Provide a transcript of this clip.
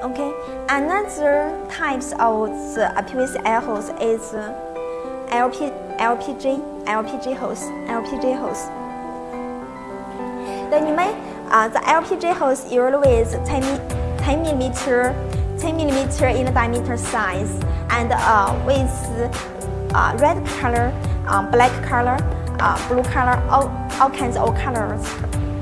Okay, another types of the PVC air hose is LP, LPG, LPG hose, LPG hose. Then you may, uh, the LPG hose usually is 10, 10 millimeter, 10 millimeter in the diameter size, and uh, with uh, red color, um, black color, uh, blue color, all, all kinds of colors.